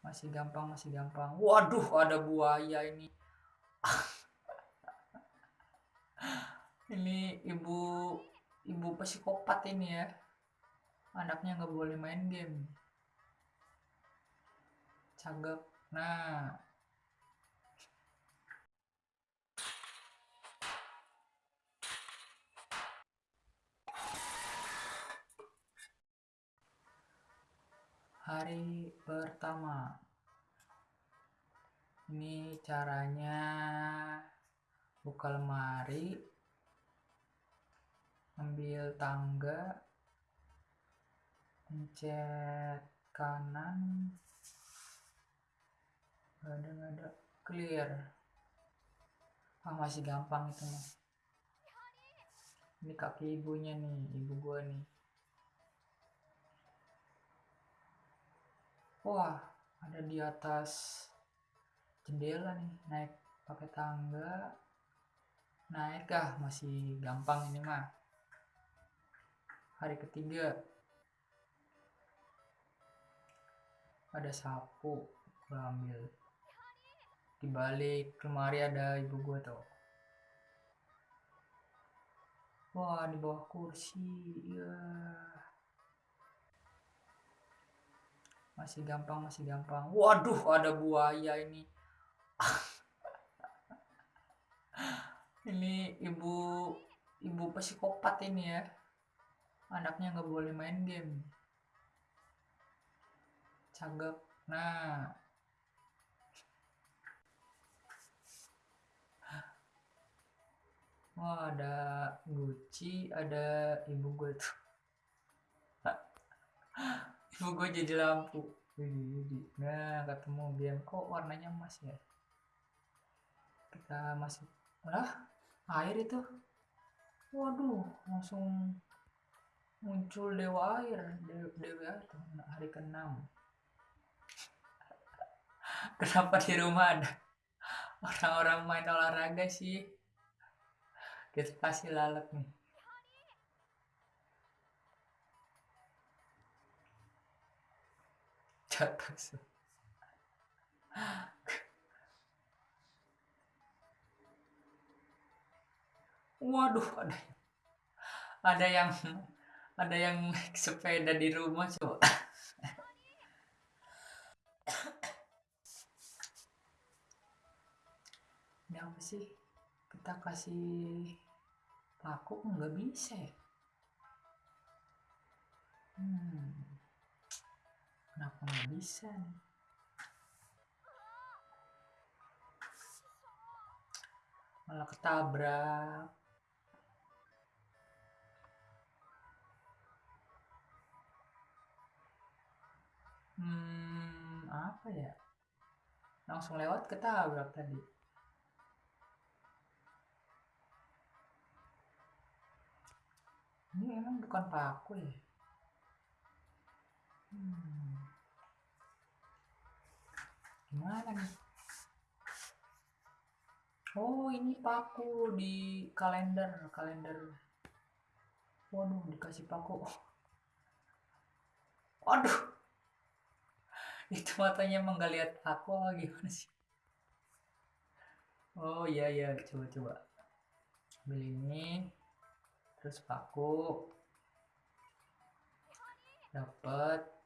masih gampang masih gampang. Waduh ada buaya ini. Ini ibu ibu psikopat ini ya. Anaknya nggak boleh main game. Cagak nah hari pertama. Ini caranya buka lemari ambil tangga pencet kanan ada ada clear. Ah masih gampang itu mah ini kaki ibunya nih ibu gua nih wah ada di atas jendela nih naik pakai tangga. Naik ah masih gampang ini mah. Hari ketiga. Ada sapu gue ambil. Di balik lemari ada ibu gue tuh. Wah di bawah kursi ya masih gampang masih gampang. Waduh ada buaya ini. Ini ibu ibu psikopat ini ya. Anaknya nggak boleh main game. Cagak nah. Wah, ada Gucci, ada ibu gue tuh. ibu gue jadi lampu. Nah, ketemu biar kok warnanya emas ya. Kita masuk. Lah, air itu. Waduh, langsung muncul dewa air. Dewa, dewa air tuh, hari ke-6. Kenapa di rumah ada orang-orang main olahraga sih? kita kasih lalat nih jatuh. Waduh ada ada yang ada yang naik sepeda di rumah coba. Ini apa sih? Kita kasih paku nggak bisa ya? Hmm kenapa nggak bisa? Malah ketabrak. Hmm apa ya? Langsung lewat ketabrak tadi. Ini emang bukan paku ya? Hmm. Gimana nih? Oh ini paku di kalender kalender. Waduh dikasih paku. Waduh. Itu matanya emang gak lihat aku gimana sih? Oh iya iya. Coba coba. Ambil ini terus paku. Dapat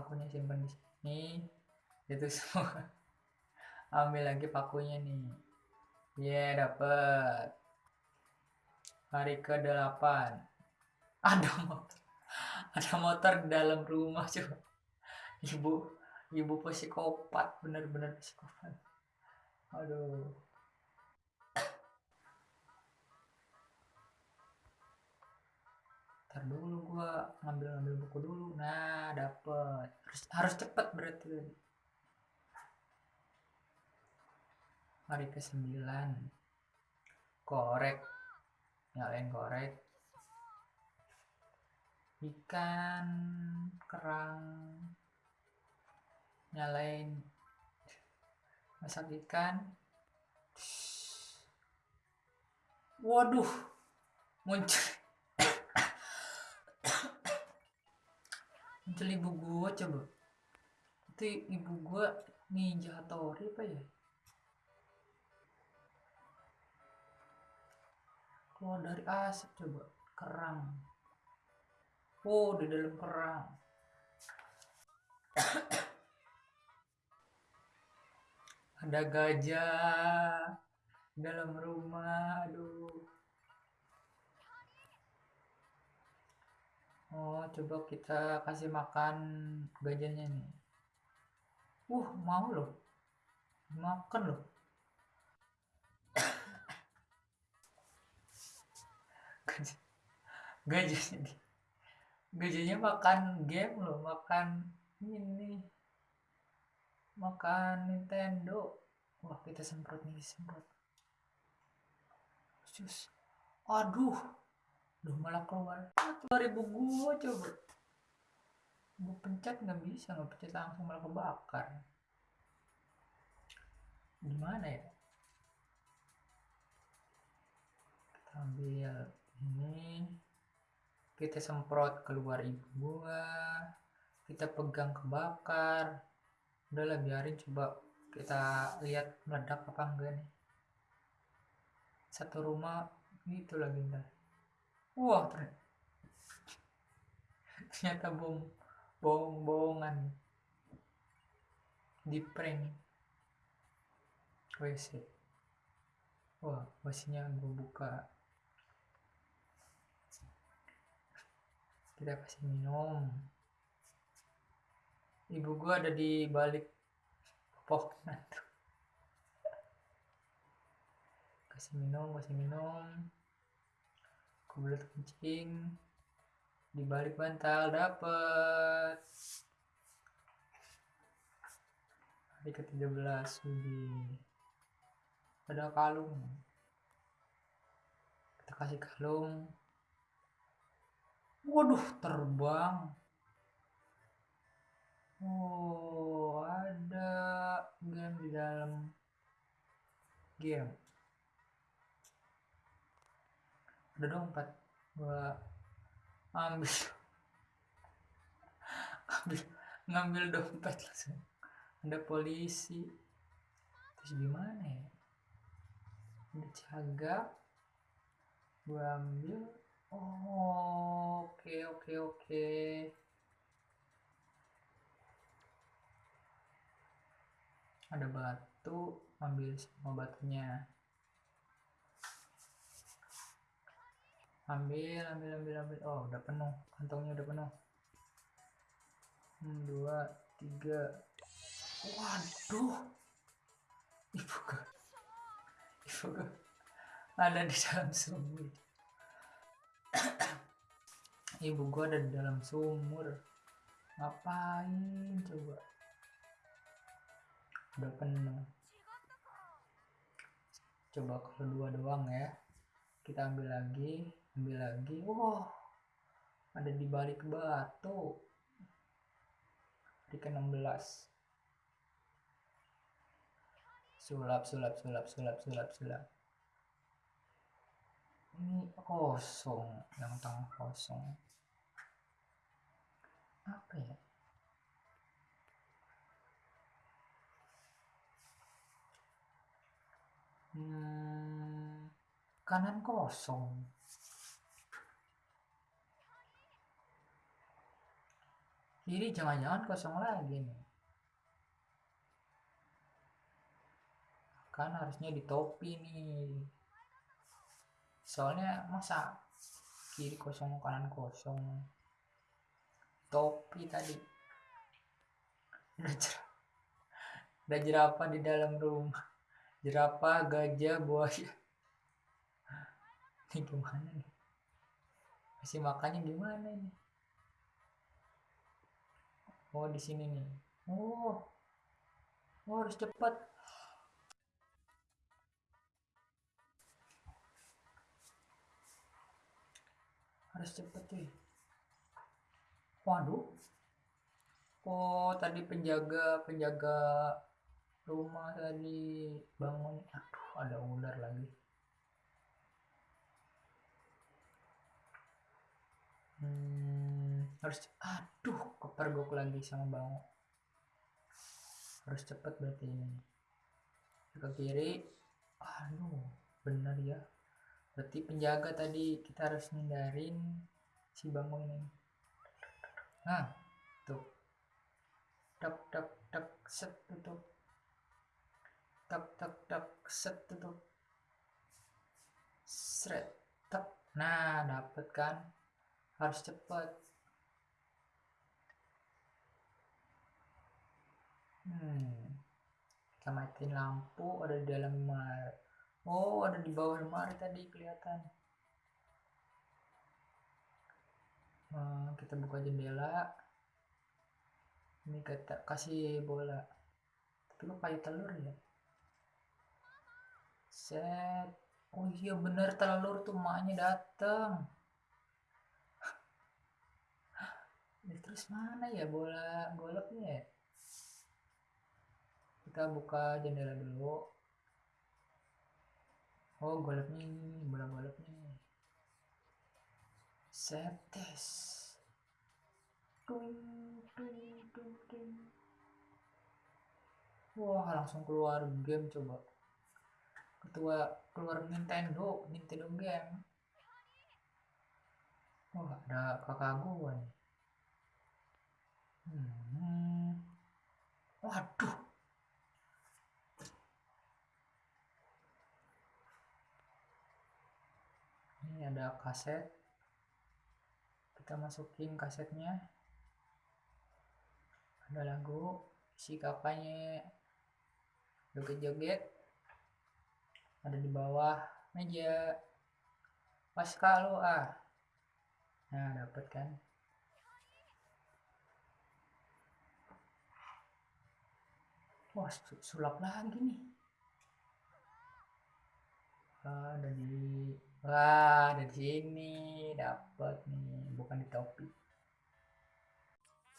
pakunya simpan di sini. Itu semua. Ambil lagi pakunya nih. Ya yeah, dapat hari ke 8 ada motor. Ada motor di dalam rumah coba ibu ibu psikopat. Bener-bener psikopat. Aduh ntar dulu gua ngambil ngambil buku dulu. Nah dapet. Harus harus cepet berarti. Hari ke sembilan. Korek. Nyalain korek. Ikan kerang. Nyalain. Masak ikan. Waduh. Muncul muncul ibu gua coba. Itu ibu gua ninja tori apa ya? Keluar dari asap coba. Kerang. Oh di dalam kerang. Ada gajah dalam rumah aduh oh coba kita kasih makan gajahnya nih. Uh mau loh. Makan loh. Gajah. Gajahnya gajahnya makan game loh makan ini. Makan Nintendo. Wah kita semprot nih semprot. Sus. aduh Duh malah keluar. Keluar ibu gua coba. Gua pencet nggak bisa nggak pencet langsung malah kebakar. Gimana ya? Kita ambil ini. Kita semprot keluar ibu gua. Kita pegang kebakar. Udahlah biarin coba kita lihat meledak apa enggak nih. Satu rumah itu lagi ntar wah ternyata bom bohong-bohongan di prank. WC wah WC-nya gue buka. Kita kasih minum. Ibu gua ada di balik pohon kasih minum kasih minum kubulat kencing. Di balik bantal dapet. Hari ke 13 Widi ada kalung. Kita kasih kalung. Waduh terbang. Oh, ada game di dalam game. Ada dompet. Gua ambil ambil ngambil dompet langsung. Ada polisi. Terus gimana ya? Ada cagak. Gua ambil. Oh, oke okay, oke okay, oke. Okay. ada batu ambil semua batunya ambil ambil ambil ambil. Oh udah penuh. Kantongnya udah penuh. Hmm, dua tiga. Waduh. Ibu gua ada di dalam sumur. Ibu gua ada di dalam sumur. Ngapain coba? Udah penuh. Coba kalau dua doang ya. Kita ambil lagi ambil lagi. Wow ada di balik batu. Hari ke 16 sulap sulap sulap sulap sulap sulap. Ini kosong. Yang tengah kosong. Apa ya? Hmm, kanan kosong. Kiri jangan-jangan kosong lagi nih. Kan harusnya di topi nih. Soalnya masa kiri kosong kanan kosong. Topi tadi. Udah jerapah di dalam rumah jerapah gajah buaya ini gimana nih kasih makannya gimana nih oh di sini nih. Oh. Oh harus cepat. Harus cepat cuy. Waduh. Oh tadi penjaga penjaga rumah tadi bangun. Aduh ada ular lagi. Hmm, harus aduh pergok lagi sama bango harus cepet berarti ini. Ke kiri. Aduh bener ya. Berarti penjaga tadi kita harus hindarin si bango ini. Nah tuh. Tak tak tak set tutup. Tak tak tak set tutup. Seret tak nah dapet kan? Harus cepet hmm. Kita matiin lampu ada di dalam lemari. Oh ada di bawah lemari tadi kelihatan. Nah, kita buka jendela. Ini kita kasih bola. Tapi kok kayu telur ya? Set. Oh iya bener telur tuh maknya dateng. Ya, terus mana ya bola goloknya ya kita buka jendela dulu. Oh goloknya ini bola goloknya ini setes tung tung tung tung. Wah langsung keluar game coba. Ketua keluar Nintendo Nintendo game. Wah ada kakak nih hmm. waduh ini ada kaset. Kita masukin kasetnya. Ada lagu si kakaknya joget-joget. Ada di bawah meja. Pas kalau ah. Nah dapat kan? Wah sulap lagi nih. Ah, ada di Wah, ada di sini dapat nih, bukan di topi.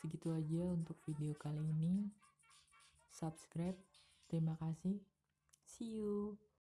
Segitu aja untuk video kali ini. Subscribe. Terima kasih. See you.